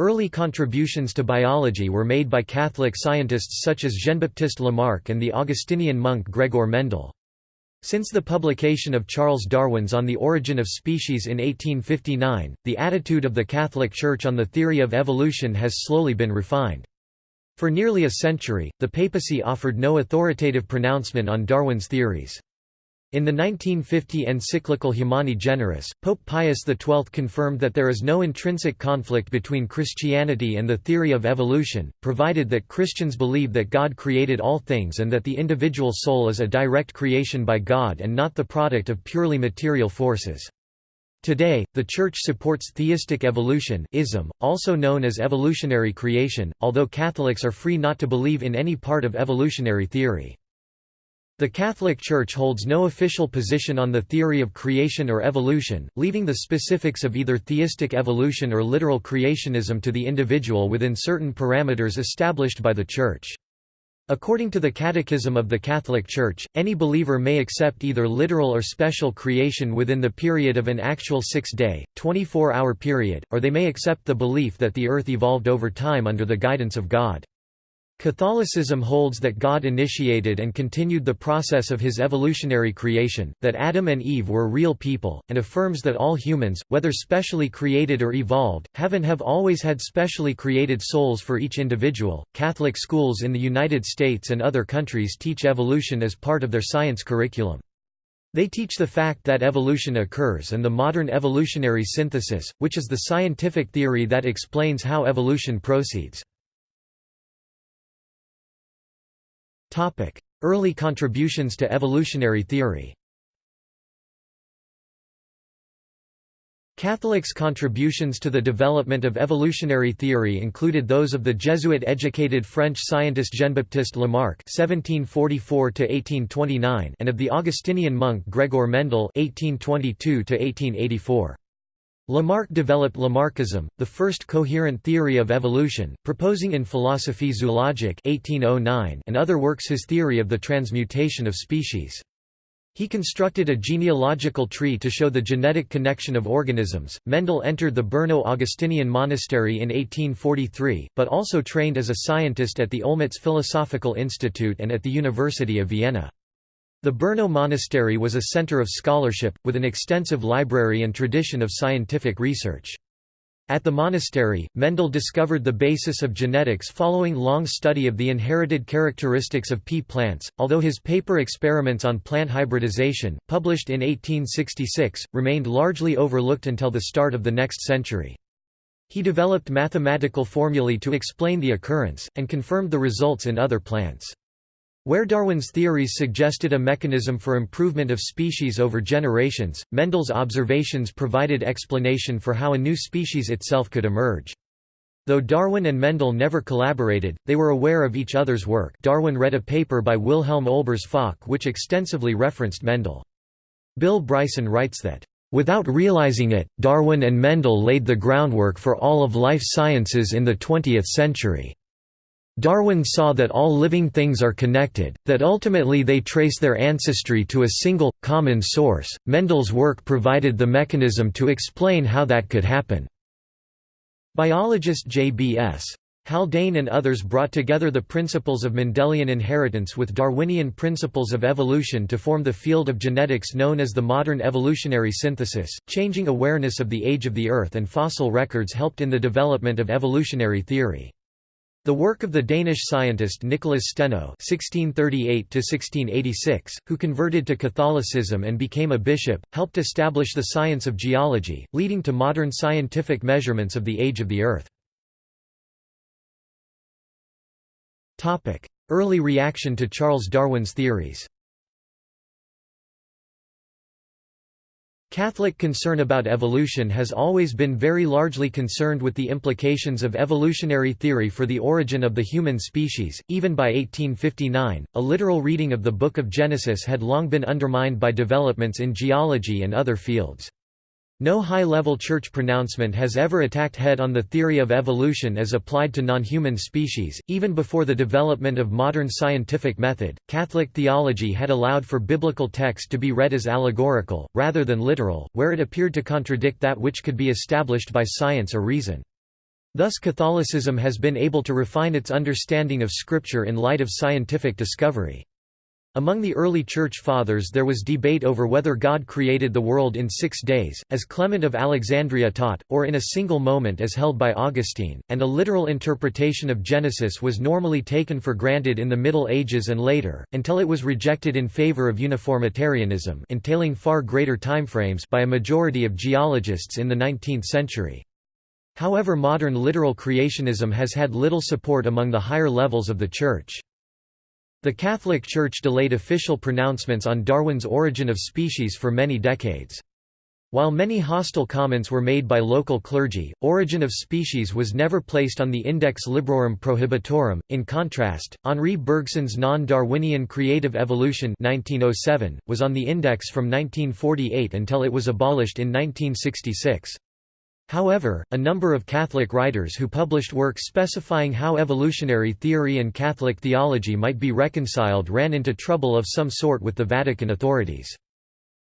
Early contributions to biology were made by Catholic scientists such as Jean-Baptiste Lamarck and the Augustinian monk Gregor Mendel. Since the publication of Charles Darwin's On the Origin of Species in 1859, the attitude of the Catholic Church on the theory of evolution has slowly been refined. For nearly a century, the papacy offered no authoritative pronouncement on Darwin's theories. In the 1950 encyclical Humani Generis, Pope Pius XII confirmed that there is no intrinsic conflict between Christianity and the theory of evolution, provided that Christians believe that God created all things and that the individual soul is a direct creation by God and not the product of purely material forces. Today, the Church supports theistic evolutionism, also known as evolutionary creation, although Catholics are free not to believe in any part of evolutionary theory. The Catholic Church holds no official position on the theory of creation or evolution, leaving the specifics of either theistic evolution or literal creationism to the individual within certain parameters established by the Church. According to the Catechism of the Catholic Church, any believer may accept either literal or special creation within the period of an actual six-day, 24-hour period, or they may accept the belief that the earth evolved over time under the guidance of God. Catholicism holds that God initiated and continued the process of his evolutionary creation, that Adam and Eve were real people, and affirms that all humans, whether specially created or evolved, have and have always had specially created souls for each individual. Catholic schools in the United States and other countries teach evolution as part of their science curriculum. They teach the fact that evolution occurs and the modern evolutionary synthesis, which is the scientific theory that explains how evolution proceeds. Early contributions to evolutionary theory Catholics' contributions to the development of evolutionary theory included those of the Jesuit-educated French scientist Jean-Baptiste Lamarck (1744–1829) and of the Augustinian monk Gregor Mendel (1822–1884). Lamarck developed Lamarckism, the first coherent theory of evolution, proposing in Philosophie zoologique 1809 and other works his theory of the transmutation of species. He constructed a genealogical tree to show the genetic connection of organisms. Mendel entered the Brno Augustinian monastery in 1843, but also trained as a scientist at the Olmütz Philosophical Institute and at the University of Vienna. The Brno Monastery was a center of scholarship, with an extensive library and tradition of scientific research. At the monastery, Mendel discovered the basis of genetics following long study of the inherited characteristics of pea plants, although his paper Experiments on Plant Hybridization, published in 1866, remained largely overlooked until the start of the next century. He developed mathematical formulae to explain the occurrence, and confirmed the results in other plants. Where Darwin's theories suggested a mechanism for improvement of species over generations, Mendel's observations provided explanation for how a new species itself could emerge. Though Darwin and Mendel never collaborated, they were aware of each other's work Darwin read a paper by Wilhelm Olbers Focke which extensively referenced Mendel. Bill Bryson writes that, "...without realizing it, Darwin and Mendel laid the groundwork for all of life sciences in the 20th century." Darwin saw that all living things are connected, that ultimately they trace their ancestry to a single, common source. Mendel's work provided the mechanism to explain how that could happen. Biologist J.B.S. Haldane and others brought together the principles of Mendelian inheritance with Darwinian principles of evolution to form the field of genetics known as the modern evolutionary synthesis. Changing awareness of the age of the Earth and fossil records helped in the development of evolutionary theory. The work of the Danish scientist Nicholas Steno (1638–1686), who converted to Catholicism and became a bishop, helped establish the science of geology, leading to modern scientific measurements of the age of the Earth. Topic: Early reaction to Charles Darwin's theories. Catholic concern about evolution has always been very largely concerned with the implications of evolutionary theory for the origin of the human species. Even by 1859, a literal reading of the Book of Genesis had long been undermined by developments in geology and other fields. No high-level church pronouncement has ever attacked head on the theory of evolution as applied to non-human species. Even before the development of modern scientific method, Catholic theology had allowed for biblical text to be read as allegorical, rather than literal, where it appeared to contradict that which could be established by science or reason. Thus Catholicism has been able to refine its understanding of Scripture in light of scientific discovery. Among the early Church Fathers there was debate over whether God created the world in six days, as Clement of Alexandria taught, or in a single moment as held by Augustine, and a literal interpretation of Genesis was normally taken for granted in the Middle Ages and later, until it was rejected in favor of uniformitarianism entailing far greater timeframes by a majority of geologists in the 19th century. However modern literal creationism has had little support among the higher levels of the Church. The Catholic Church delayed official pronouncements on Darwin's origin of species for many decades. While many hostile comments were made by local clergy, Origin of Species was never placed on the Index Librorum Prohibitorum. In contrast, Henri Bergson's Non-Darwinian Creative Evolution 1907 was on the index from 1948 until it was abolished in 1966. However, a number of Catholic writers who published works specifying how evolutionary theory and Catholic theology might be reconciled ran into trouble of some sort with the Vatican authorities.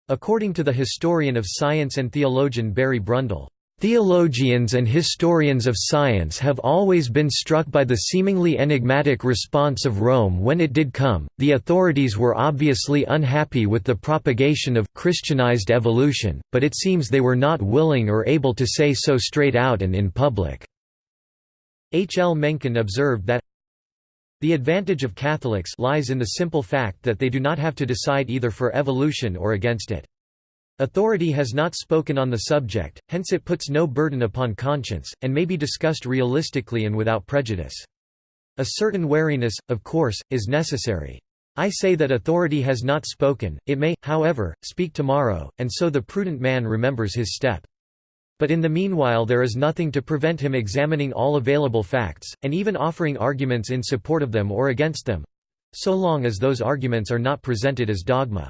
According to the historian of science and theologian Barry Brundell, Theologians and historians of science have always been struck by the seemingly enigmatic response of Rome when it did come. The authorities were obviously unhappy with the propagation of Christianized evolution, but it seems they were not willing or able to say so straight out and in public. H. L. Mencken observed that the advantage of Catholics lies in the simple fact that they do not have to decide either for evolution or against it. Authority has not spoken on the subject, hence it puts no burden upon conscience, and may be discussed realistically and without prejudice. A certain wariness, of course, is necessary. I say that authority has not spoken, it may, however, speak tomorrow, and so the prudent man remembers his step. But in the meanwhile there is nothing to prevent him examining all available facts, and even offering arguments in support of them or against them—so long as those arguments are not presented as dogma.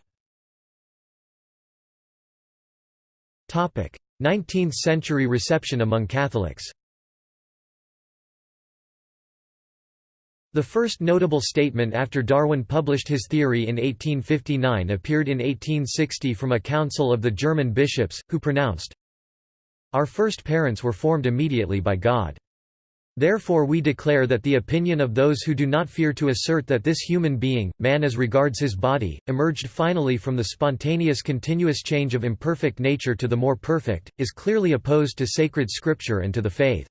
19th-century reception among Catholics The first notable statement after Darwin published his theory in 1859 appeared in 1860 from a council of the German bishops, who pronounced, Our first parents were formed immediately by God. Therefore we declare that the opinion of those who do not fear to assert that this human being, man as regards his body, emerged finally from the spontaneous continuous change of imperfect nature to the more perfect, is clearly opposed to sacred scripture and to the faith.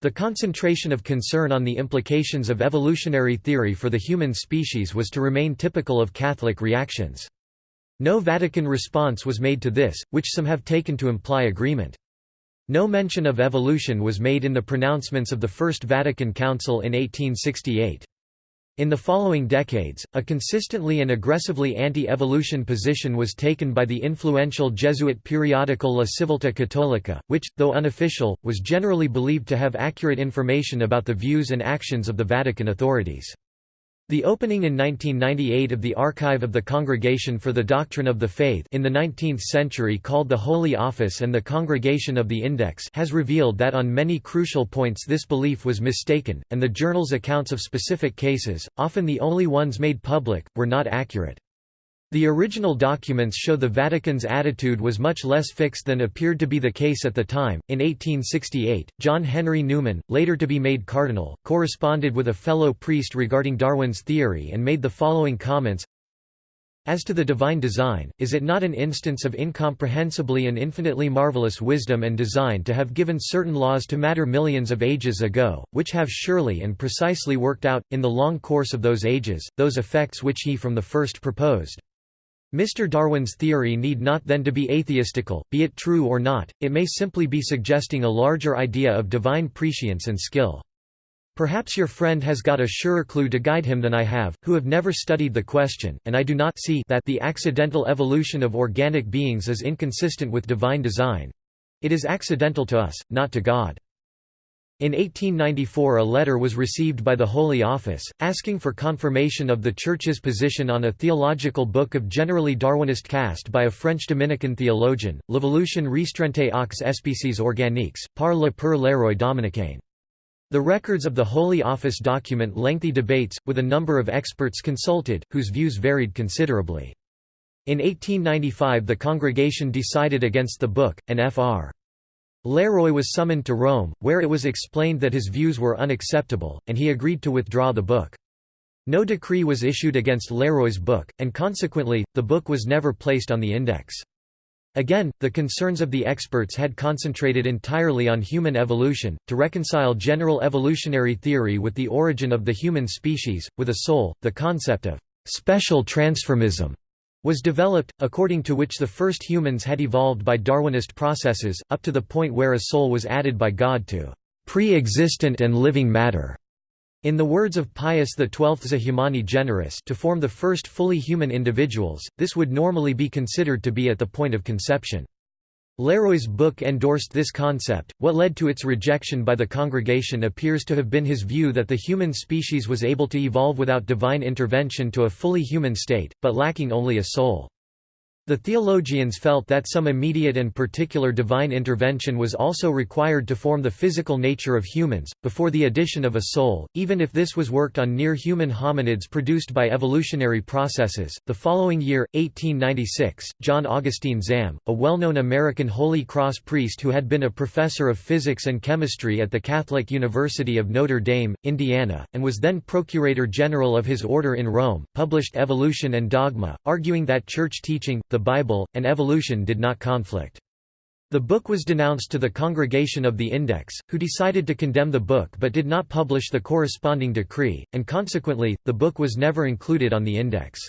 The concentration of concern on the implications of evolutionary theory for the human species was to remain typical of Catholic reactions. No Vatican response was made to this, which some have taken to imply agreement. No mention of evolution was made in the pronouncements of the First Vatican Council in 1868. In the following decades, a consistently and aggressively anti-evolution position was taken by the influential Jesuit periodical La Civiltà Cattolica, which, though unofficial, was generally believed to have accurate information about the views and actions of the Vatican authorities. The opening in 1998 of the Archive of the Congregation for the Doctrine of the Faith in the 19th century called the Holy Office and the Congregation of the Index has revealed that on many crucial points this belief was mistaken, and the journal's accounts of specific cases, often the only ones made public, were not accurate. The original documents show the Vatican's attitude was much less fixed than appeared to be the case at the time. In 1868, John Henry Newman, later to be made cardinal, corresponded with a fellow priest regarding Darwin's theory and made the following comments As to the divine design, is it not an instance of incomprehensibly and infinitely marvelous wisdom and design to have given certain laws to matter millions of ages ago, which have surely and precisely worked out, in the long course of those ages, those effects which he from the first proposed? Mr. Darwin's theory need not then to be atheistical, be it true or not, it may simply be suggesting a larger idea of divine prescience and skill. Perhaps your friend has got a surer clue to guide him than I have, who have never studied the question, and I do not see that the accidental evolution of organic beings is inconsistent with divine design. It is accidental to us, not to God. In 1894 a letter was received by the Holy Office, asking for confirmation of the Church's position on a theological book of generally Darwinist cast by a French Dominican theologian, L'évolution restreinte aux espèces organiques, par le Père Leroy Dominicain. The records of the Holy Office document lengthy debates, with a number of experts consulted, whose views varied considerably. In 1895 the congregation decided against the book, and Fr. Leroy was summoned to Rome, where it was explained that his views were unacceptable, and he agreed to withdraw the book. No decree was issued against Leroy's book, and consequently, the book was never placed on the index. Again, the concerns of the experts had concentrated entirely on human evolution, to reconcile general evolutionary theory with the origin of the human species, with a soul, the concept of «special transformism» was developed, according to which the first humans had evolved by Darwinist processes, up to the point where a soul was added by God to «pre-existent and living matter». In the words of Pius XII's Humani Generis to form the first fully human individuals, this would normally be considered to be at the point of conception. Leroy's book endorsed this concept. What led to its rejection by the congregation appears to have been his view that the human species was able to evolve without divine intervention to a fully human state, but lacking only a soul. The theologians felt that some immediate and particular divine intervention was also required to form the physical nature of humans, before the addition of a soul, even if this was worked on near human hominids produced by evolutionary processes. The following year, 1896, John Augustine Zahm, a well known American Holy Cross priest who had been a professor of physics and chemistry at the Catholic University of Notre Dame, Indiana, and was then Procurator General of his order in Rome, published Evolution and Dogma, arguing that church teaching, the Bible, and evolution did not conflict. The book was denounced to the Congregation of the Index, who decided to condemn the book but did not publish the corresponding decree, and consequently, the book was never included on the index.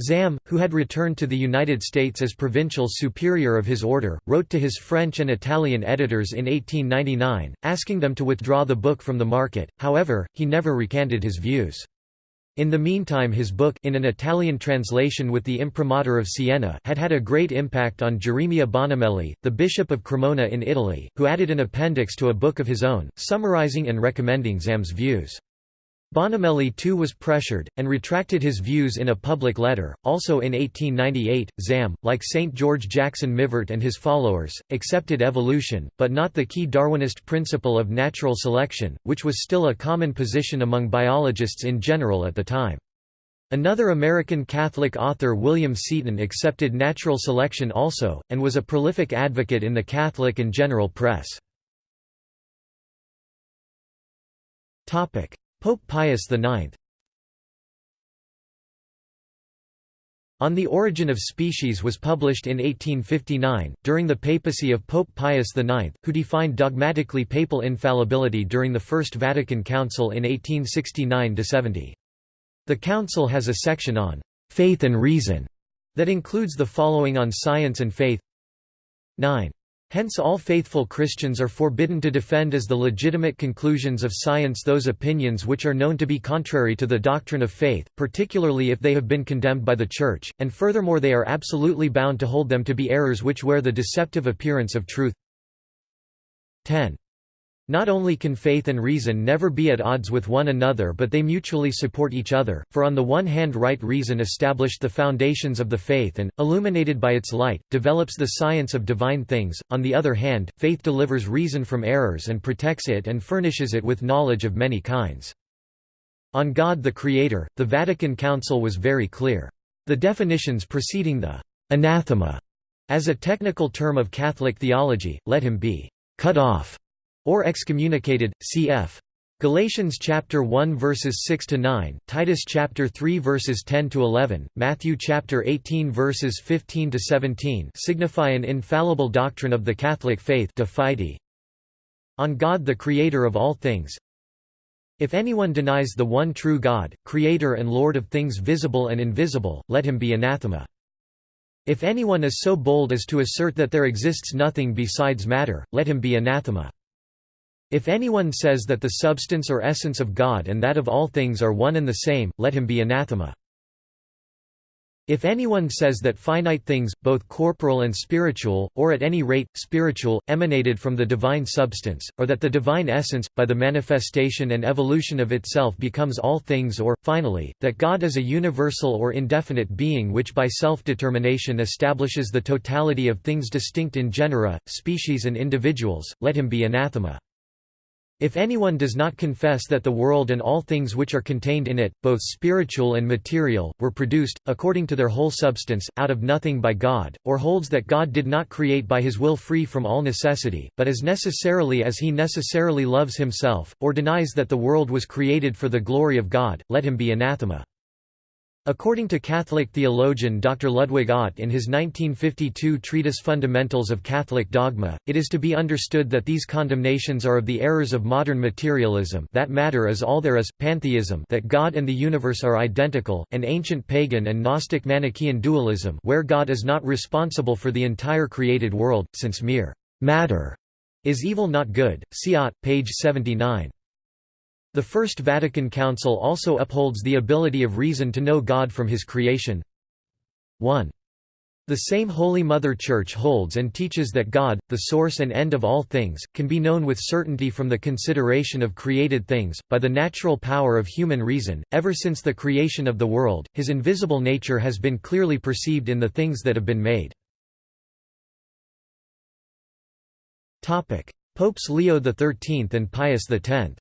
Zahm, who had returned to the United States as provincial superior of his order, wrote to his French and Italian editors in 1899, asking them to withdraw the book from the market, however, he never recanted his views. In the meantime his book in an Italian translation with the imprimatur of Siena had had a great impact on Geremia Bonomelli, the bishop of Cremona in Italy, who added an appendix to a book of his own, summarizing and recommending Zahm's views. Bonomelli too was pressured, and retracted his views in a public letter. Also in 1898, Zahm, like St. George Jackson Mivart and his followers, accepted evolution, but not the key Darwinist principle of natural selection, which was still a common position among biologists in general at the time. Another American Catholic author William Seton accepted natural selection also, and was a prolific advocate in the Catholic and general press. Pope Pius IX On the Origin of Species was published in 1859, during the papacy of Pope Pius IX, who defined dogmatically papal infallibility during the First Vatican Council in 1869–70. The council has a section on «faith and reason» that includes the following on science and faith 9. Hence all faithful Christians are forbidden to defend as the legitimate conclusions of science those opinions which are known to be contrary to the doctrine of faith, particularly if they have been condemned by the Church, and furthermore they are absolutely bound to hold them to be errors which wear the deceptive appearance of truth. 10. Not only can faith and reason never be at odds with one another but they mutually support each other, for on the one hand right reason established the foundations of the faith and, illuminated by its light, develops the science of divine things, on the other hand, faith delivers reason from errors and protects it and furnishes it with knowledge of many kinds. On God the Creator, the Vatican Council was very clear. The definitions preceding the anathema as a technical term of Catholic theology, let him be cut off or excommunicated, cf. Galatians chapter 1 verses 6 to 9, Titus chapter 3 verses 10 to 11, Matthew chapter 18 verses 15 to 17 signify an infallible doctrine of the Catholic faith de fide. On God the creator of all things. If anyone denies the one true God, creator and lord of things visible and invisible, let him be anathema. If anyone is so bold as to assert that there exists nothing besides matter, let him be anathema. If anyone says that the substance or essence of God and that of all things are one and the same, let him be anathema. If anyone says that finite things, both corporal and spiritual, or at any rate, spiritual, emanated from the divine substance, or that the divine essence, by the manifestation and evolution of itself becomes all things or, finally, that God is a universal or indefinite being which by self-determination establishes the totality of things distinct in genera, species and individuals, let him be anathema. If anyone does not confess that the world and all things which are contained in it, both spiritual and material, were produced, according to their whole substance, out of nothing by God, or holds that God did not create by his will free from all necessity, but as necessarily as he necessarily loves himself, or denies that the world was created for the glory of God, let him be anathema. According to Catholic theologian Dr. Ludwig Ott in his 1952 treatise Fundamentals of Catholic Dogma, it is to be understood that these condemnations are of the errors of modern materialism that matter is all there is, pantheism that God and the universe are identical, and ancient pagan and Gnostic Manichaean dualism where God is not responsible for the entire created world, since mere matter is evil not good. See Ott, page 79. The First Vatican Council also upholds the ability of reason to know God from his creation. 1. The same Holy Mother Church holds and teaches that God, the source and end of all things, can be known with certainty from the consideration of created things, by the natural power of human reason. Ever since the creation of the world, his invisible nature has been clearly perceived in the things that have been made. Popes Leo XIII and Pius X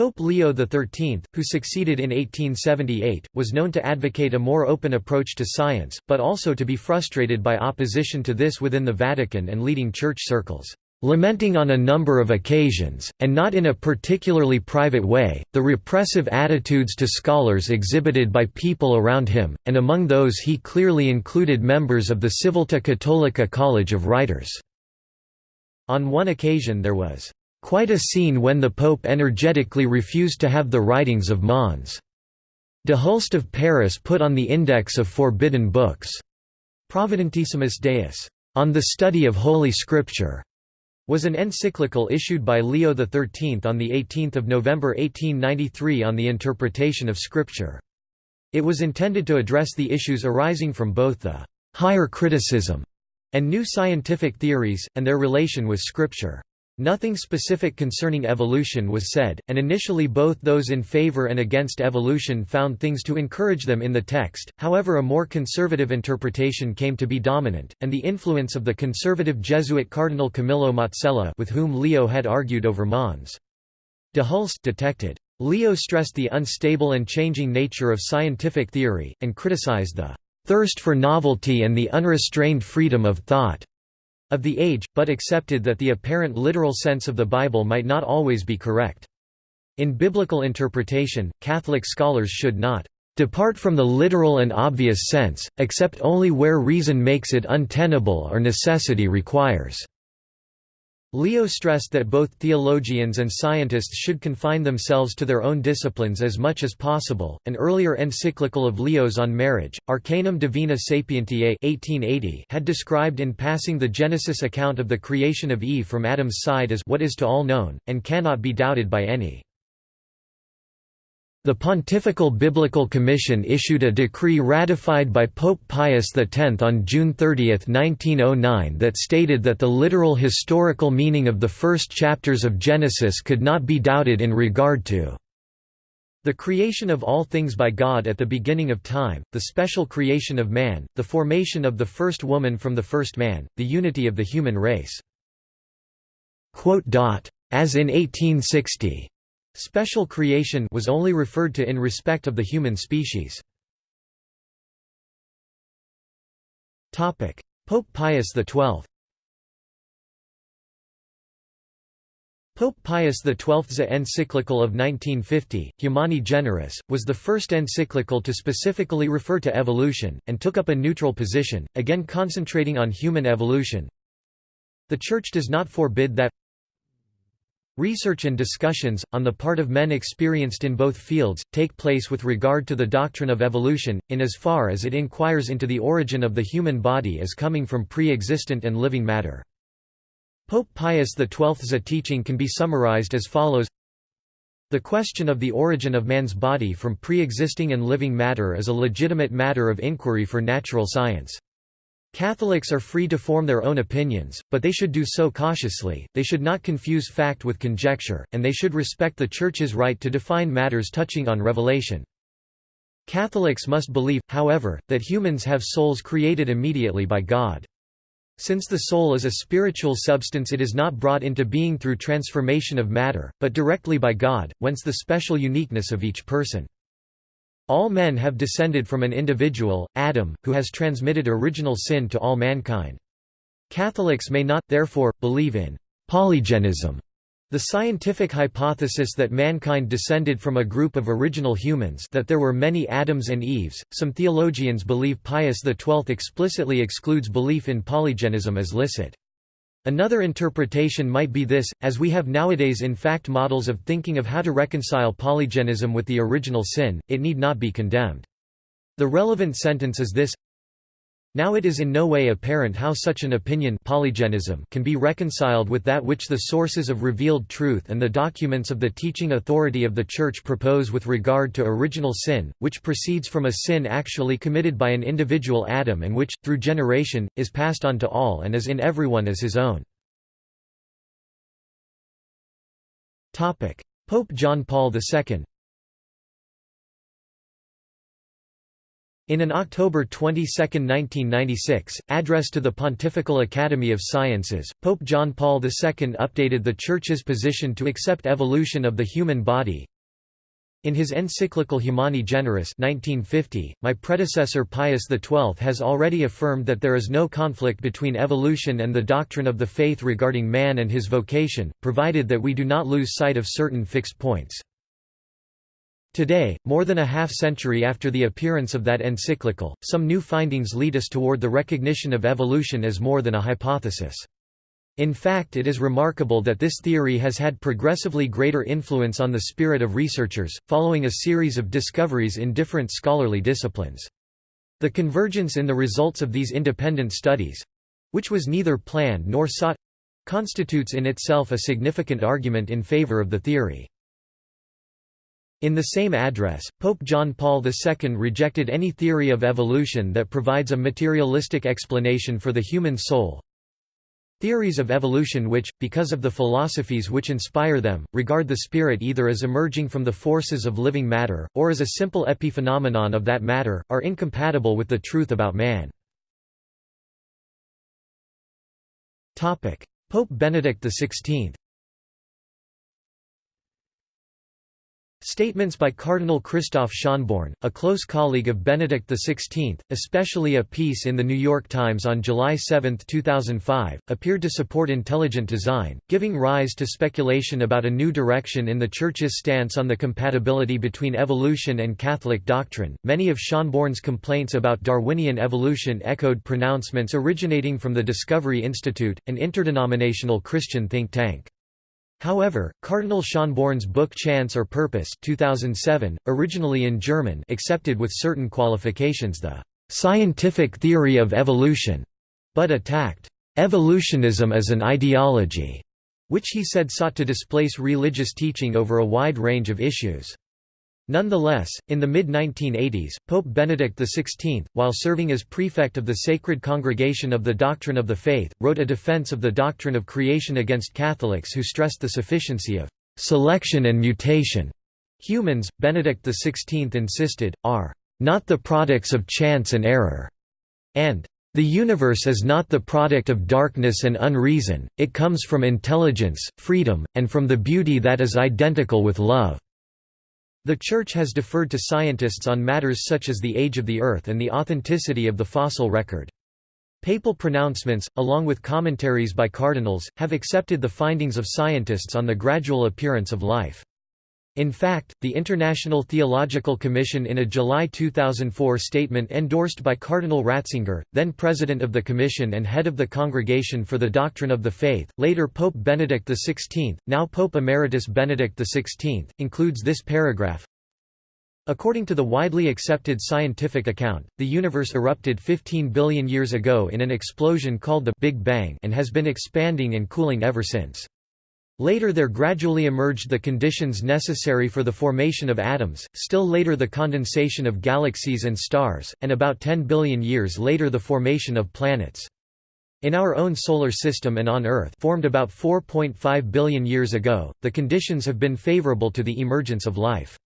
Pope Leo XIII, who succeeded in 1878, was known to advocate a more open approach to science, but also to be frustrated by opposition to this within the Vatican and leading church circles. Lamenting on a number of occasions, and not in a particularly private way, the repressive attitudes to scholars exhibited by people around him, and among those he clearly included members of the Civiltà Cattolica College of Writers. On one occasion there was Quite a scene when the Pope energetically refused to have the writings of Mons. de Hulst of Paris put on the index of forbidden books. Providentissimus Deus, on the study of Holy Scripture, was an encyclical issued by Leo XIII on 18 November 1893 on the interpretation of Scripture. It was intended to address the issues arising from both the «higher criticism» and new scientific theories, and their relation with Scripture. Nothing specific concerning evolution was said, and initially both those in favor and against evolution found things to encourage them in the text, however a more conservative interpretation came to be dominant, and the influence of the conservative Jesuit Cardinal Camillo Mazzella with whom Leo had argued over Mons. De Hulst detected. Leo stressed the unstable and changing nature of scientific theory, and criticized the "...thirst for novelty and the unrestrained freedom of thought." Of the age, but accepted that the apparent literal sense of the Bible might not always be correct. In biblical interpretation, Catholic scholars should not depart from the literal and obvious sense, except only where reason makes it untenable or necessity requires. Leo stressed that both theologians and scientists should confine themselves to their own disciplines as much as possible. An earlier encyclical of Leo's on marriage, Arcanum Divinae Sapientiae 1880, had described in passing the Genesis account of the creation of Eve from Adam's side as what is to all known and cannot be doubted by any. The Pontifical Biblical Commission issued a decree ratified by Pope Pius X on June 30, 1909 that stated that the literal historical meaning of the first chapters of Genesis could not be doubted in regard to the creation of all things by God at the beginning of time, the special creation of man, the formation of the first woman from the first man, the unity of the human race. As in 1860 Special creation was only referred to in respect of the human species. Pope Pius XII Pope Pius XII's encyclical of 1950, Humani Generis, was the first encyclical to specifically refer to evolution, and took up a neutral position, again concentrating on human evolution. The Church does not forbid that Research and discussions, on the part of men experienced in both fields, take place with regard to the doctrine of evolution, in as far as it inquires into the origin of the human body as coming from pre-existent and living matter. Pope Pius XII's teaching can be summarized as follows The question of the origin of man's body from pre-existing and living matter is a legitimate matter of inquiry for natural science. Catholics are free to form their own opinions, but they should do so cautiously, they should not confuse fact with conjecture, and they should respect the Church's right to define matters touching on revelation. Catholics must believe, however, that humans have souls created immediately by God. Since the soul is a spiritual substance it is not brought into being through transformation of matter, but directly by God, whence the special uniqueness of each person. All men have descended from an individual, Adam, who has transmitted original sin to all mankind. Catholics may not, therefore, believe in polygenism, the scientific hypothesis that mankind descended from a group of original humans that there were many Adams and Eves, some theologians believe Pius XII explicitly excludes belief in polygenism as licit. Another interpretation might be this, as we have nowadays in fact models of thinking of how to reconcile polygenism with the original sin, it need not be condemned. The relevant sentence is this now it is in no way apparent how such an opinion polygenism can be reconciled with that which the sources of revealed truth and the documents of the teaching authority of the Church propose with regard to original sin, which proceeds from a sin actually committed by an individual Adam and which, through generation, is passed on to all and is in everyone as his own. Pope John Paul II In an October 22, 1996, address to the Pontifical Academy of Sciences, Pope John Paul II updated the Church's position to accept evolution of the human body. In his encyclical Humani Generis 1950, my predecessor Pius XII has already affirmed that there is no conflict between evolution and the doctrine of the faith regarding man and his vocation, provided that we do not lose sight of certain fixed points. Today, more than a half-century after the appearance of that encyclical, some new findings lead us toward the recognition of evolution as more than a hypothesis. In fact it is remarkable that this theory has had progressively greater influence on the spirit of researchers, following a series of discoveries in different scholarly disciplines. The convergence in the results of these independent studies—which was neither planned nor sought—constitutes in itself a significant argument in favor of the theory. In the same address, Pope John Paul II rejected any theory of evolution that provides a materialistic explanation for the human soul. Theories of evolution which, because of the philosophies which inspire them, regard the spirit either as emerging from the forces of living matter, or as a simple epiphenomenon of that matter, are incompatible with the truth about man. Pope Benedict XVI Statements by Cardinal Christoph Schönborn, a close colleague of Benedict XVI, especially a piece in The New York Times on July 7, 2005, appeared to support intelligent design, giving rise to speculation about a new direction in the Church's stance on the compatibility between evolution and Catholic doctrine. Many of Schönborn's complaints about Darwinian evolution echoed pronouncements originating from the Discovery Institute, an interdenominational Christian think tank. However, Cardinal Schönborn's book Chance or Purpose 2007, originally in German accepted with certain qualifications the «scientific theory of evolution», but attacked «evolutionism as an ideology», which he said sought to displace religious teaching over a wide range of issues. Nonetheless, in the mid-1980s, Pope Benedict XVI, while serving as prefect of the Sacred Congregation of the Doctrine of the Faith, wrote a defense of the doctrine of creation against Catholics who stressed the sufficiency of «selection and mutation». Humans, Benedict XVI insisted, are «not the products of chance and error», and «the universe is not the product of darkness and unreason, it comes from intelligence, freedom, and from the beauty that is identical with love». The Church has deferred to scientists on matters such as the age of the Earth and the authenticity of the fossil record. Papal pronouncements, along with commentaries by cardinals, have accepted the findings of scientists on the gradual appearance of life. In fact, the International Theological Commission in a July 2004 statement endorsed by Cardinal Ratzinger, then president of the Commission and head of the Congregation for the Doctrine of the Faith, later Pope Benedict XVI, now Pope Emeritus Benedict XVI, includes this paragraph, According to the widely accepted scientific account, the universe erupted 15 billion years ago in an explosion called the Big Bang and has been expanding and cooling ever since. Later there gradually emerged the conditions necessary for the formation of atoms, still later the condensation of galaxies and stars, and about 10 billion years later the formation of planets. In our own solar system and on Earth formed about 4.5 billion years ago, the conditions have been favorable to the emergence of life.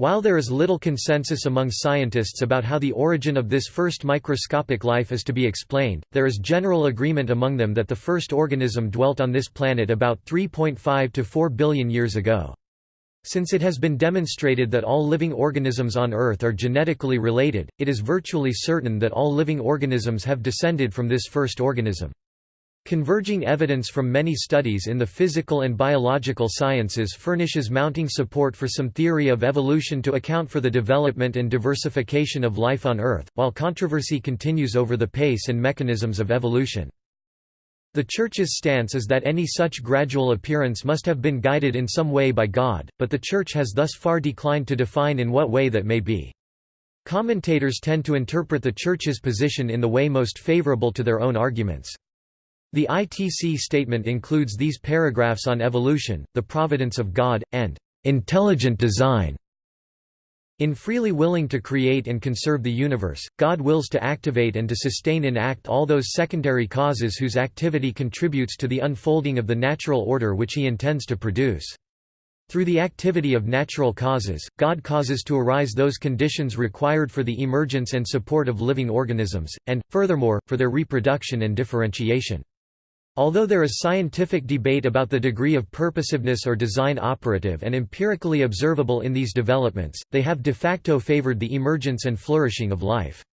While there is little consensus among scientists about how the origin of this first microscopic life is to be explained, there is general agreement among them that the first organism dwelt on this planet about 3.5 to 4 billion years ago. Since it has been demonstrated that all living organisms on Earth are genetically related, it is virtually certain that all living organisms have descended from this first organism. Converging evidence from many studies in the physical and biological sciences furnishes mounting support for some theory of evolution to account for the development and diversification of life on Earth, while controversy continues over the pace and mechanisms of evolution. The Church's stance is that any such gradual appearance must have been guided in some way by God, but the Church has thus far declined to define in what way that may be. Commentators tend to interpret the Church's position in the way most favorable to their own arguments. The ITC statement includes these paragraphs on evolution, the providence of God, and intelligent design. In freely willing to create and conserve the universe, God wills to activate and to sustain in act all those secondary causes whose activity contributes to the unfolding of the natural order which he intends to produce. Through the activity of natural causes, God causes to arise those conditions required for the emergence and support of living organisms, and, furthermore, for their reproduction and differentiation. Although there is scientific debate about the degree of purposiveness or design operative and empirically observable in these developments, they have de facto favored the emergence and flourishing of life.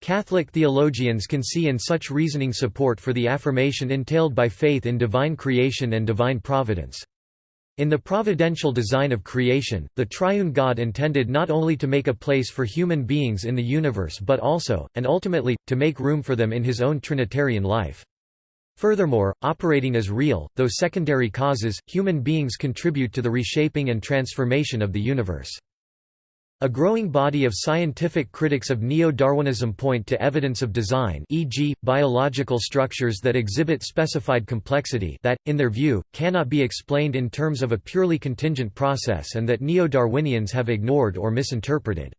Catholic theologians can see in such reasoning support for the affirmation entailed by faith in divine creation and divine providence. In the providential design of creation, the triune God intended not only to make a place for human beings in the universe but also, and ultimately, to make room for them in his own Trinitarian life. Furthermore, operating as real, though secondary causes, human beings contribute to the reshaping and transformation of the universe. A growing body of scientific critics of neo-Darwinism point to evidence of design e.g., biological structures that exhibit specified complexity that, in their view, cannot be explained in terms of a purely contingent process and that neo-Darwinians have ignored or misinterpreted.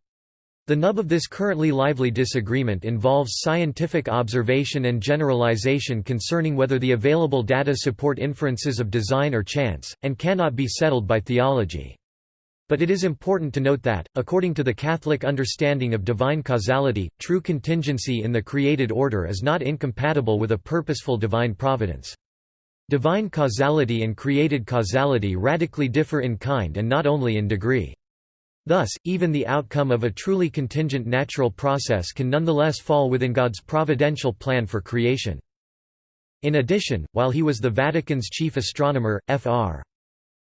The nub of this currently lively disagreement involves scientific observation and generalization concerning whether the available data support inferences of design or chance, and cannot be settled by theology. But it is important to note that, according to the Catholic understanding of divine causality, true contingency in the created order is not incompatible with a purposeful divine providence. Divine causality and created causality radically differ in kind and not only in degree. Thus, even the outcome of a truly contingent natural process can nonetheless fall within God's providential plan for creation. In addition, while he was the Vatican's chief astronomer, Fr.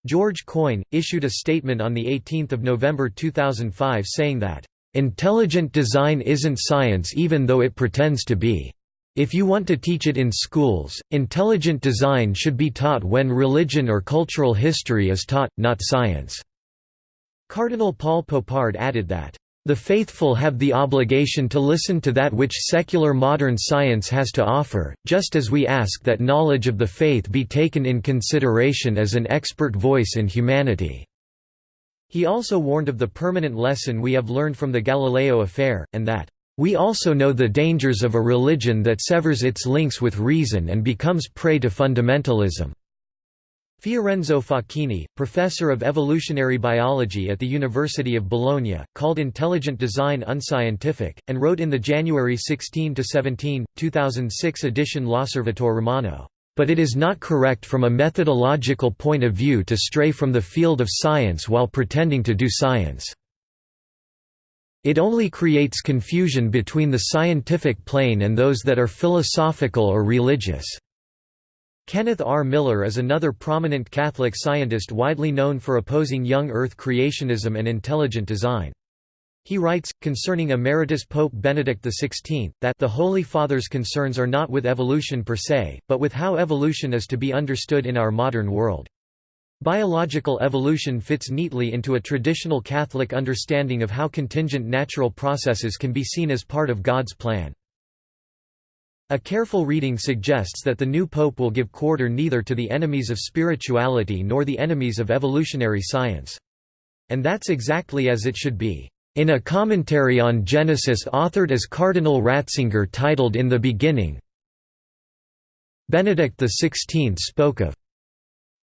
George Coyne, issued a statement on 18 November 2005 saying that, "...intelligent design isn't science even though it pretends to be. If you want to teach it in schools, intelligent design should be taught when religion or cultural history is taught, not science." Cardinal Paul Poupard added that, "...the faithful have the obligation to listen to that which secular modern science has to offer, just as we ask that knowledge of the faith be taken in consideration as an expert voice in humanity." He also warned of the permanent lesson we have learned from the Galileo affair, and that, "...we also know the dangers of a religion that severs its links with reason and becomes prey to fundamentalism." Fiorenzo Facchini, professor of evolutionary biology at the University of Bologna, called intelligent design unscientific, and wrote in the January 16–17, 2006 edition L'Osservatore Romano, "...but it is not correct from a methodological point of view to stray from the field of science while pretending to do science. It only creates confusion between the scientific plane and those that are philosophical or religious." Kenneth R. Miller is another prominent Catholic scientist widely known for opposing young Earth creationism and intelligent design. He writes, concerning Emeritus Pope Benedict XVI, that the Holy Father's concerns are not with evolution per se, but with how evolution is to be understood in our modern world. Biological evolution fits neatly into a traditional Catholic understanding of how contingent natural processes can be seen as part of God's plan. A careful reading suggests that the new pope will give quarter neither to the enemies of spirituality nor the enemies of evolutionary science. And that's exactly as it should be. In a commentary on Genesis authored as Cardinal Ratzinger titled In the Beginning, Benedict XVI spoke of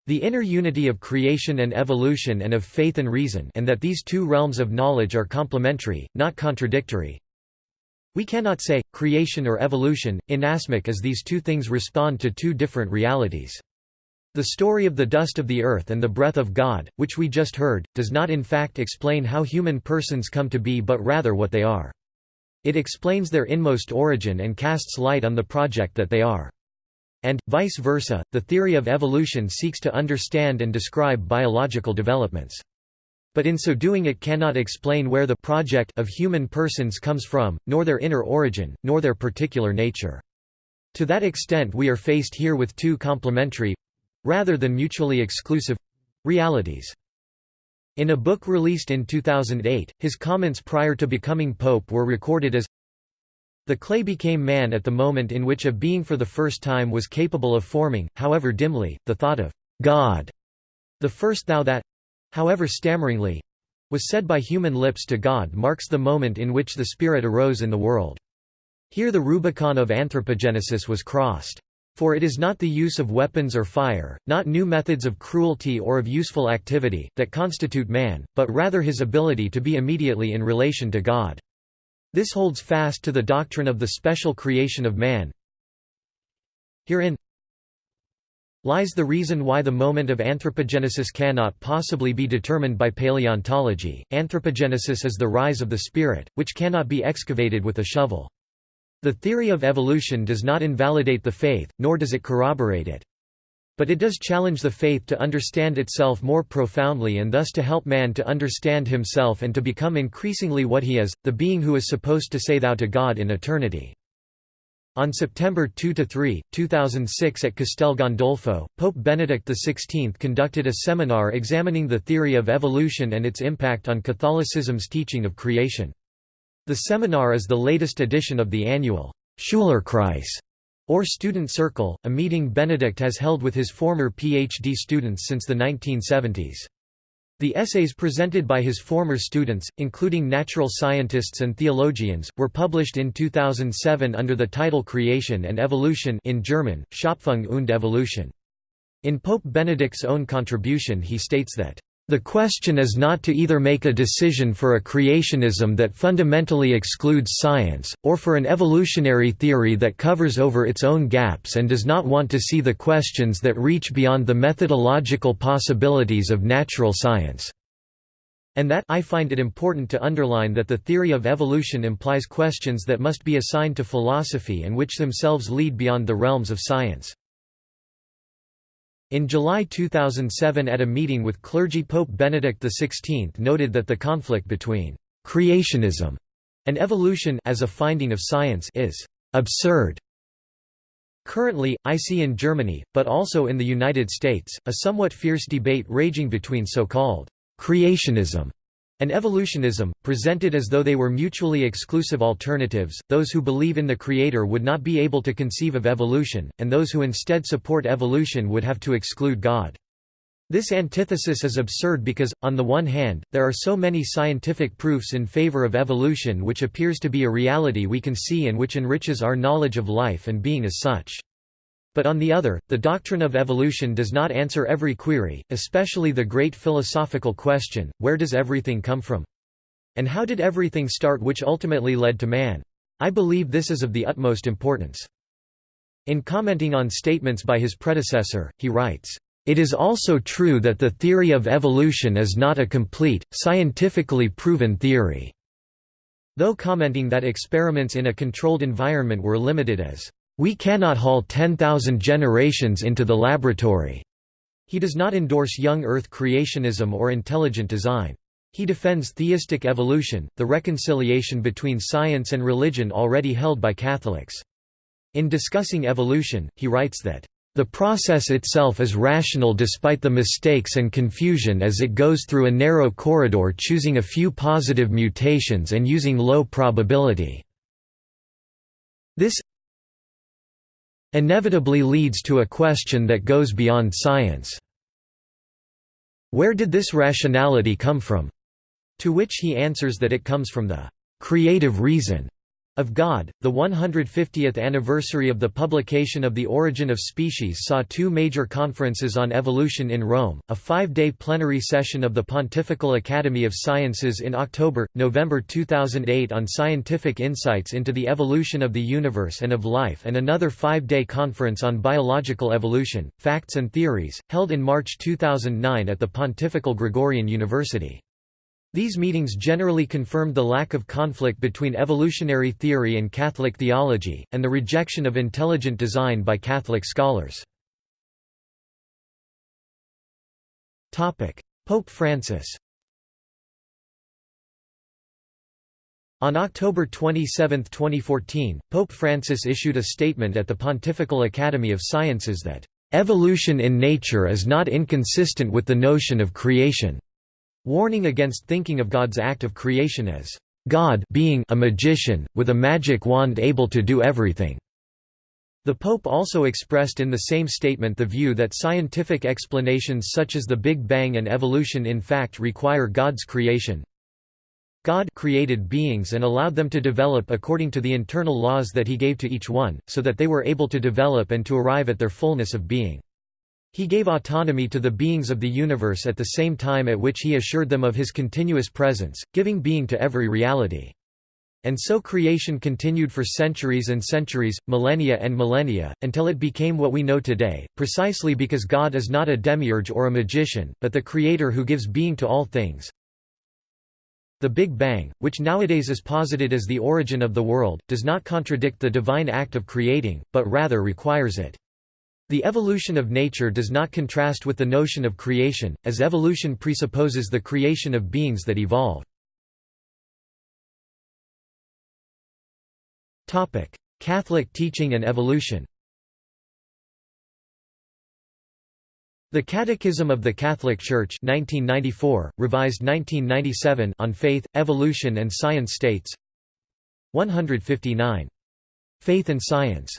The inner unity of creation and evolution and of faith and reason and that these two realms of knowledge are complementary, not contradictory. We cannot say, creation or evolution, inasmuch as these two things respond to two different realities. The story of the dust of the earth and the breath of God, which we just heard, does not in fact explain how human persons come to be but rather what they are. It explains their inmost origin and casts light on the project that they are. And, vice versa, the theory of evolution seeks to understand and describe biological developments. But in so doing it cannot explain where the project of human persons comes from, nor their inner origin, nor their particular nature. To that extent we are faced here with two complementary—rather than mutually exclusive—realities. In a book released in 2008, his comments prior to becoming pope were recorded as the clay became man at the moment in which a being for the first time was capable of forming, however dimly, the thought of God. The first thou that however stammeringly was said by human lips to God marks the moment in which the Spirit arose in the world. Here the Rubicon of anthropogenesis was crossed. For it is not the use of weapons or fire, not new methods of cruelty or of useful activity, that constitute man, but rather his ability to be immediately in relation to God. This holds fast to the doctrine of the special creation of man. Herein lies the reason why the moment of anthropogenesis cannot possibly be determined by paleontology. Anthropogenesis is the rise of the spirit, which cannot be excavated with a shovel. The theory of evolution does not invalidate the faith, nor does it corroborate it. But it does challenge the faith to understand itself more profoundly and thus to help man to understand himself and to become increasingly what he is, the being who is supposed to say thou to God in eternity. On September 2–3, 2006 at Castel Gandolfo, Pope Benedict XVI conducted a seminar examining the theory of evolution and its impact on Catholicism's teaching of creation. The seminar is the latest edition of the annual Schülerkreis or Student Circle, a meeting Benedict has held with his former PhD students since the 1970s. The essays presented by his former students, including natural scientists and theologians, were published in 2007 under the title Creation and Evolution in German, Schöpfung und Evolution. In Pope Benedict's own contribution he states that the question is not to either make a decision for a creationism that fundamentally excludes science, or for an evolutionary theory that covers over its own gaps and does not want to see the questions that reach beyond the methodological possibilities of natural science. And that I find it important to underline that the theory of evolution implies questions that must be assigned to philosophy and which themselves lead beyond the realms of science. In July 2007 at a meeting with clergy Pope Benedict XVI noted that the conflict between «creationism» and evolution as a finding of science is «absurd». Currently, I see in Germany, but also in the United States, a somewhat fierce debate raging between so-called «creationism» and evolutionism, presented as though they were mutually exclusive alternatives, those who believe in the Creator would not be able to conceive of evolution, and those who instead support evolution would have to exclude God. This antithesis is absurd because, on the one hand, there are so many scientific proofs in favor of evolution which appears to be a reality we can see and which enriches our knowledge of life and being as such. But on the other, the doctrine of evolution does not answer every query, especially the great philosophical question, where does everything come from? And how did everything start which ultimately led to man? I believe this is of the utmost importance. In commenting on statements by his predecessor, he writes, "...it is also true that the theory of evolution is not a complete, scientifically proven theory." Though commenting that experiments in a controlled environment were limited as we cannot haul 10,000 generations into the laboratory. He does not endorse young Earth creationism or intelligent design. He defends theistic evolution, the reconciliation between science and religion already held by Catholics. In discussing evolution, he writes that, "...the process itself is rational despite the mistakes and confusion as it goes through a narrow corridor choosing a few positive mutations and using low probability." This, inevitably leads to a question that goes beyond science. Where did this rationality come from? To which he answers that it comes from the creative reason Of God, the 150th anniversary of the publication of The Origin of Species saw two major conferences on evolution in Rome, a five-day plenary session of the Pontifical Academy of Sciences in October, November 2008 on scientific insights into the evolution of the universe and of life and another five-day conference on biological evolution, facts and theories, held in March 2009 at the Pontifical Gregorian University. These meetings generally confirmed the lack of conflict between evolutionary theory and Catholic theology, and the rejection of intelligent design by Catholic scholars. Pope Francis On October 27, 2014, Pope Francis issued a statement at the Pontifical Academy of Sciences that, "...evolution in nature is not inconsistent with the notion of creation." Warning against thinking of God's act of creation as God being a magician, with a magic wand able to do everything. The Pope also expressed in the same statement the view that scientific explanations such as the Big Bang and evolution in fact require God's creation. God created beings and allowed them to develop according to the internal laws that he gave to each one, so that they were able to develop and to arrive at their fullness of being. He gave autonomy to the beings of the universe at the same time at which he assured them of his continuous presence, giving being to every reality. And so creation continued for centuries and centuries, millennia and millennia, until it became what we know today, precisely because God is not a demiurge or a magician, but the creator who gives being to all things. The Big Bang, which nowadays is posited as the origin of the world, does not contradict the divine act of creating, but rather requires it. The evolution of nature does not contrast with the notion of creation, as evolution presupposes the creation of beings that evolve. Catholic teaching and evolution The Catechism of the Catholic Church 1994, revised 1997 on Faith, Evolution and Science states 159. Faith and Science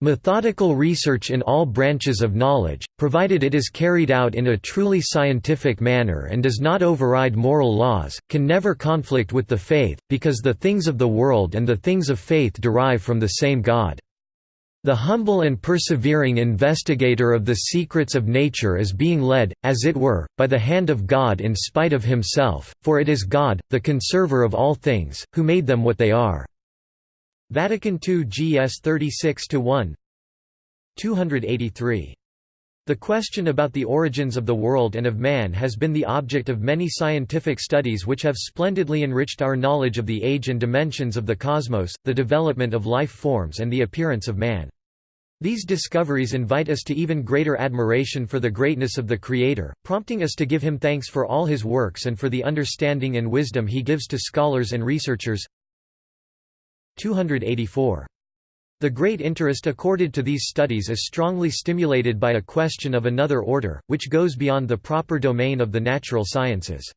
Methodical research in all branches of knowledge, provided it is carried out in a truly scientific manner and does not override moral laws, can never conflict with the faith, because the things of the world and the things of faith derive from the same God. The humble and persevering investigator of the secrets of nature is being led, as it were, by the hand of God in spite of himself, for it is God, the conserver of all things, who made them what they are. Vatican II GS 36-1 283. The question about the origins of the world and of man has been the object of many scientific studies which have splendidly enriched our knowledge of the age and dimensions of the cosmos, the development of life forms and the appearance of man. These discoveries invite us to even greater admiration for the greatness of the Creator, prompting us to give him thanks for all his works and for the understanding and wisdom he gives to scholars and researchers. 284. The great interest accorded to these studies is strongly stimulated by a question of another order, which goes beyond the proper domain of the natural sciences.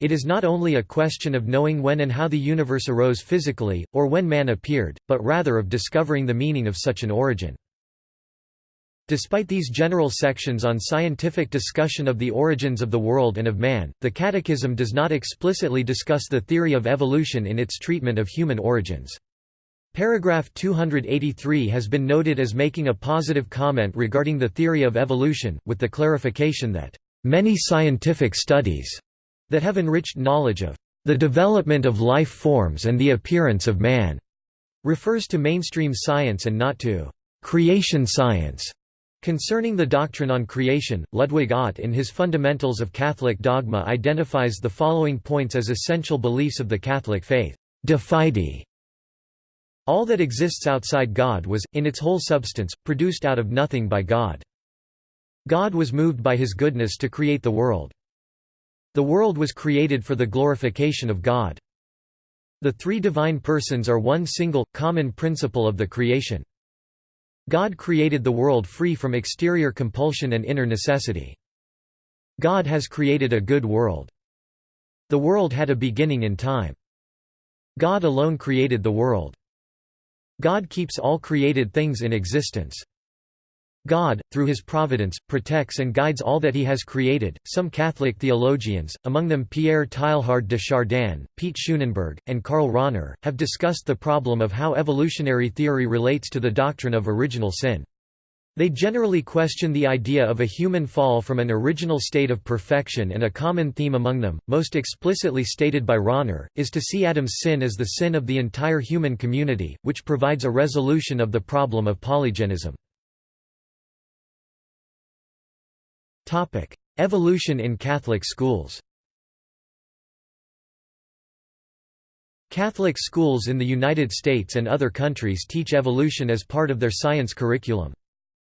It is not only a question of knowing when and how the universe arose physically, or when man appeared, but rather of discovering the meaning of such an origin. Despite these general sections on scientific discussion of the origins of the world and of man, the Catechism does not explicitly discuss the theory of evolution in its treatment of human origins. Paragraph 283 has been noted as making a positive comment regarding the theory of evolution, with the clarification that, "...many scientific studies," that have enriched knowledge of the development of life forms and the appearance of man, refers to mainstream science and not to creation science. Concerning the doctrine on creation, Ludwig Ott in his Fundamentals of Catholic Dogma identifies the following points as essential beliefs of the Catholic faith. De fide. All that exists outside God was, in its whole substance, produced out of nothing by God. God was moved by his goodness to create the world. The world was created for the glorification of God. The three divine persons are one single, common principle of the creation. God created the world free from exterior compulsion and inner necessity. God has created a good world. The world had a beginning in time. God alone created the world. God keeps all created things in existence. God, through his providence, protects and guides all that he has created. Some Catholic theologians, among them Pierre Teilhard de Chardin, Piet Schoonenberg, and Karl Rahner, have discussed the problem of how evolutionary theory relates to the doctrine of original sin. They generally question the idea of a human fall from an original state of perfection and a common theme among them, most explicitly stated by Rahner, is to see Adam's sin as the sin of the entire human community, which provides a resolution of the problem of polygenism. Evolution in Catholic schools. Catholic schools in the United States and other countries teach evolution as part of their science curriculum.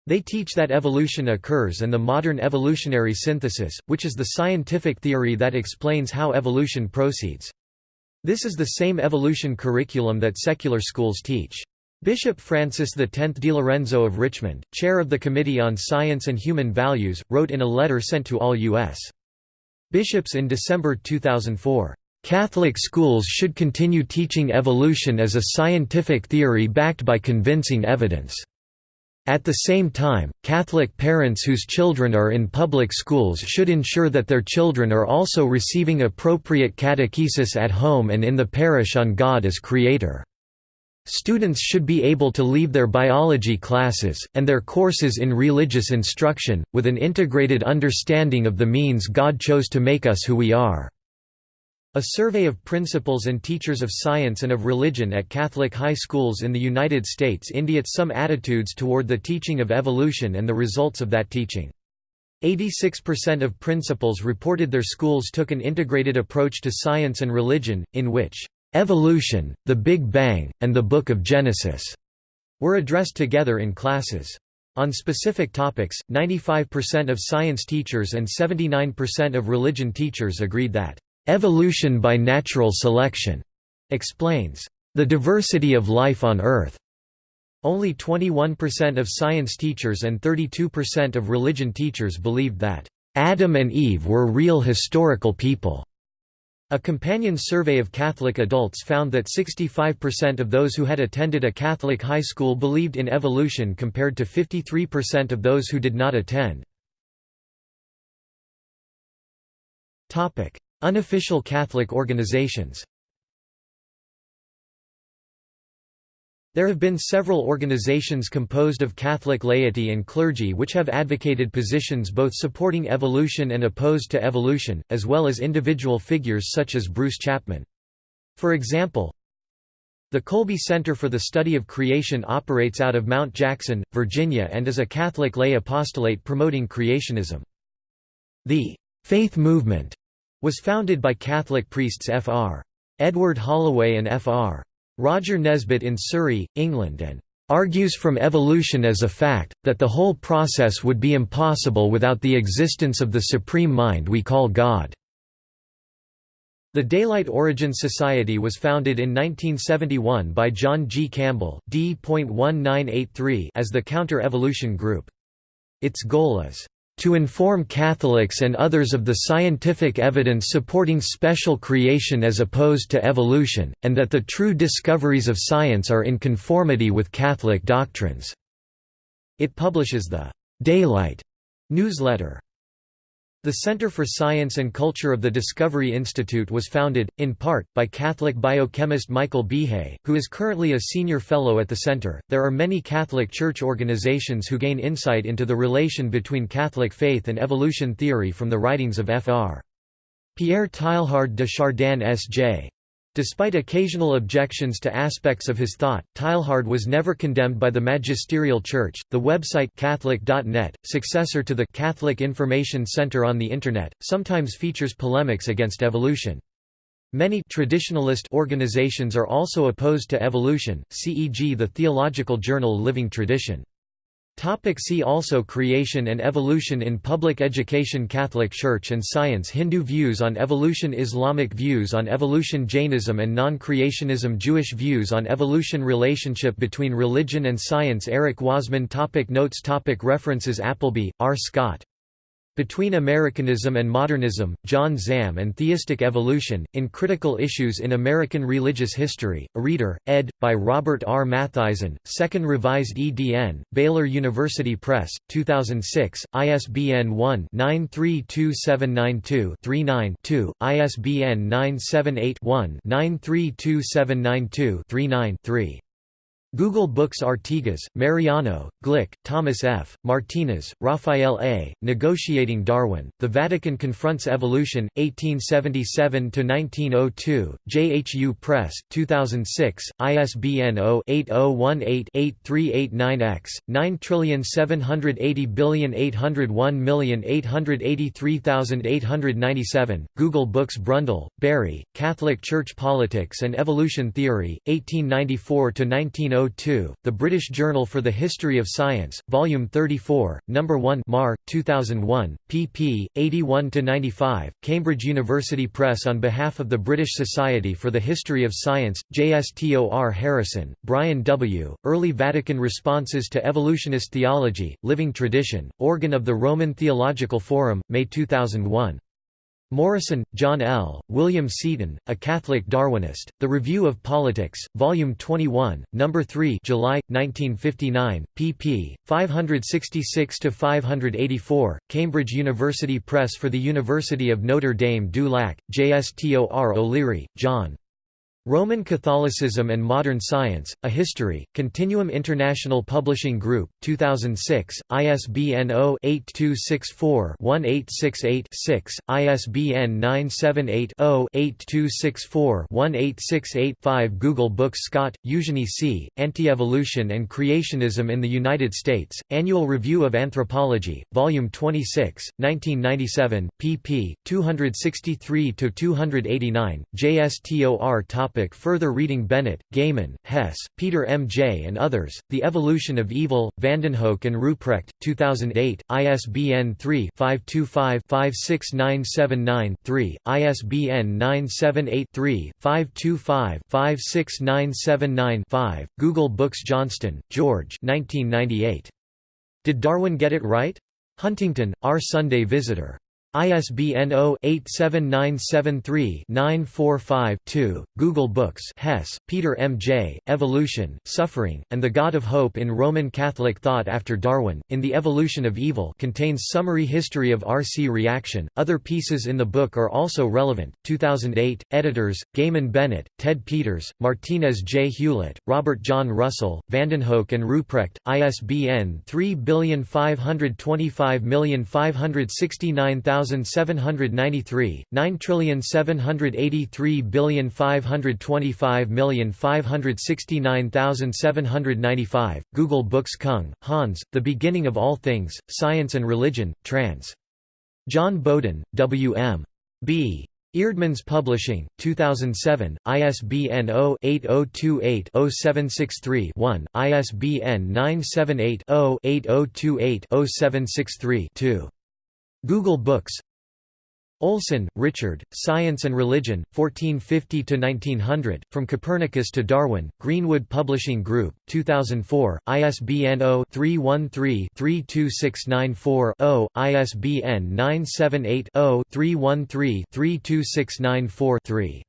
They teach that evolution occurs and the modern evolutionary synthesis, which is the scientific theory that explains how evolution proceeds. This is the same evolution curriculum that secular schools teach. Bishop Francis X Di Lorenzo of Richmond, chair of the Committee on Science and Human Values, wrote in a letter sent to all U.S. bishops in December 2004, "...Catholic schools should continue teaching evolution as a scientific theory backed by convincing evidence." At the same time, Catholic parents whose children are in public schools should ensure that their children are also receiving appropriate catechesis at home and in the parish on God as Creator. Students should be able to leave their biology classes, and their courses in religious instruction, with an integrated understanding of the means God chose to make us who we are. A survey of principals and teachers of science and of religion at Catholic high schools in the United States indicates some attitudes toward the teaching of evolution and the results of that teaching. 86% of principals reported their schools took an integrated approach to science and religion, in which Evolution, The Big Bang, and the Book of Genesis were addressed together in classes. On specific topics, 95% of science teachers and 79% of religion teachers agreed that, "...evolution by natural selection," explains, "...the diversity of life on Earth." Only 21% of science teachers and 32% of religion teachers believed that, "...Adam and Eve were real historical people." A companion survey of Catholic adults found that 65% of those who had attended a Catholic high school believed in evolution compared to 53% of those who did not attend. Unofficial Catholic organizations There have been several organizations composed of Catholic laity and clergy which have advocated positions both supporting evolution and opposed to evolution, as well as individual figures such as Bruce Chapman. For example, the Kolbe Center for the Study of Creation operates out of Mount Jackson, Virginia and is a Catholic lay apostolate promoting creationism. The «Faith Movement» was founded by Catholic priests Fr. Edward Holloway and Fr. Roger Nesbitt in Surrey, England and argues from evolution as a fact, that the whole process would be impossible without the existence of the supreme mind we call God." The Daylight Origin Society was founded in 1971 by John G. Campbell D.1983 as the Counter-Evolution Group. Its goal is to inform Catholics and others of the scientific evidence supporting special creation as opposed to evolution, and that the true discoveries of science are in conformity with Catholic doctrines." It publishes the «Daylight» newsletter. The Center for Science and Culture of the Discovery Institute was founded, in part, by Catholic biochemist Michael Behe, who is currently a senior fellow at the center. There are many Catholic Church organizations who gain insight into the relation between Catholic faith and evolution theory from the writings of Fr. Pierre Teilhard de Chardin S.J. Despite occasional objections to aspects of his thought, Teilhard was never condemned by the magisterial church. The website Catholic.net, successor to the Catholic Information Center on the Internet, sometimes features polemics against evolution. Many traditionalist organizations are also opposed to evolution, CEG the theological journal Living Tradition. Topic see also Creation and evolution in public education Catholic Church and science Hindu views on evolution Islamic views on evolution Jainism and non-creationism Jewish views on evolution Relationship between religion and science Erich Wasmann topic Notes topic References Appleby, R. Scott Between Americanism and Modernism, John Zahm and Theistic Evolution, in Critical Issues in American Religious History, a reader, ed. by Robert R. Mathisen, 2nd Revised edn, Baylor University Press, 2006, ISBN 1-932792-39-2, ISBN 978-1-932792-39-3. Google Books Artigas, Mariano, Glick, Thomas F., Martinez, Raphael A., Negotiating Darwin, The Vatican Confronts Evolution, 1877–1902, JHU Press, 2006, ISBN 0-8018-8389-X, 9780801883897, Google Books Brundell, Barry, Catholic Church Politics and Evolution Theory, 1894–1902 1902, The British Journal for the History of Science, Volume 34, No. 1 Mar, 2001, pp. 81–95, Cambridge University Press On behalf of the British Society for the History of Science, JSTOR Harrison, Brian W., Early Vatican Responses to Evolutionist Theology, Living Tradition, organ of the Roman Theological Forum, May 2001. Morrison, John L., William Seton, A Catholic Darwinist, The Review of Politics, Volume 21, No. 3 July, 1959, pp. 566–584, Cambridge University Press for the University of Notre Dame du Lac, JSTOR O'Leary, John. Roman Catholicism and Modern Science, A History, Continuum International Publishing Group, 2006, ISBN 0-8264-1868-6, ISBN 978-0-8264-1868-5 Google Books Scott, Eugenie C., Anti-Evolution and Creationism in the United States, Annual Review of Anthropology, Volume 26, 1997, pp. 263–289, JSTOR Top Topic further reading Bennett, Gaymon, Hess, Peter M. J. and others, The Evolution of Evil, Vandenhoeck and Ruprecht, 2008, ISBN 3-525-56979-3, ISBN 978-3-525-56979-5, Google Books Johnston, George 1998. Did Darwin Get It Right? Huntington, Our Sunday Visitor. ISBN 0-87973-945-2, Google Books Hess, Peter M. J., Evolution, Suffering, and the God of Hope in Roman Catholic Thought After Darwin, in The Evolution of Evil contains summary history of RC reaction. Other pieces in the book are also relevant. 2008, editors, Gaymon Bennett, Ted Peters, Martinez J. Hewlett, Robert John Russell, Vandenhoeck and Ruprecht, ISBN 3525569000 1793, 9783525569795, Google Books Kung, Hans, The Beginning of All Things, Science and Religion, trans. John Bowden, W. M. B. Eerdmans Publishing, 2007, ISBN 0-8028-0763-1, ISBN 978-0-8028-0763-2. Google Books Olson, Richard, Science and Religion, 1450–1900, From Copernicus to Darwin, Greenwood Publishing Group, 2004, ISBN 0-313-32694-0, ISBN 978-0-313-32694-3.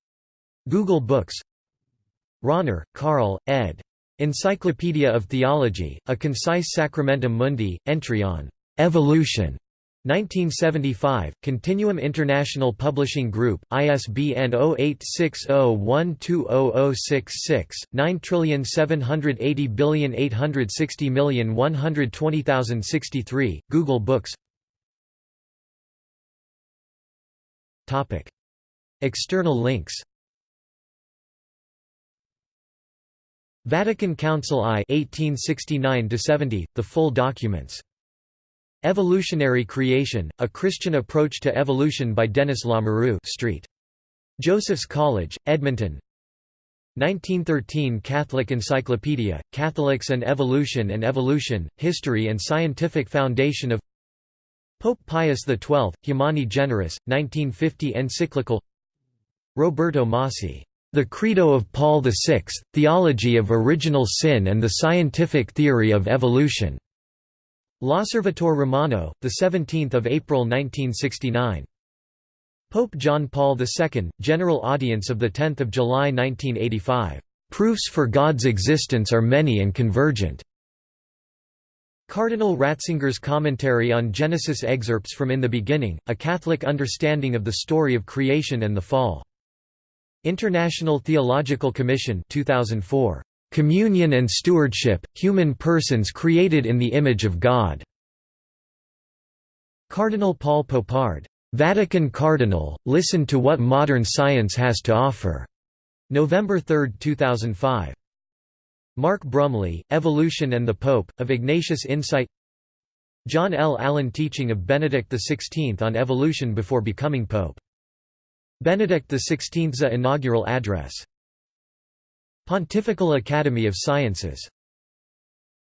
Google Books Rahner, Karl, ed. Encyclopedia of Theology, A Concise Sacramentum Mundi, entry on "'Evolution' 1975, Continuum International Publishing Group, ISBN 0860120066, 9780860120063, Google Books. External links. Vatican Council I 1869 the full documents Evolutionary Creation, A Christian Approach to Evolution by Denis Lamoureux Street. Joseph's College, Edmonton 1913 Catholic Encyclopedia, Catholics and Evolution and Evolution, History and Scientific Foundation of Pope Pius XII, Humani Generis, 1950 Encyclical Roberto Masi, The Credo of Paul VI, Theology of Original Sin and the Scientific Theory of Evolution. L'Osservatore Romano, 17 April 1969. Pope John Paul II, General Audience of 10 July 1985. "...proofs for God's existence are many and convergent." Cardinal Ratzinger's commentary on Genesis excerpts from In the Beginning, a Catholic understanding of the story of creation and the fall. International Theological Commission 2004. Communion and Stewardship, Human Persons Created in the Image of God. Cardinal Paul Poupard. Vatican Cardinal, listen to what modern science has to offer. November 3, 2005. Mark Brumley, Evolution and the Pope, of Ignatius Insight John L. Allen Teaching of Benedict XVI on Evolution before becoming Pope. Benedict XVI's inaugural address. Pontifical Academy of Sciences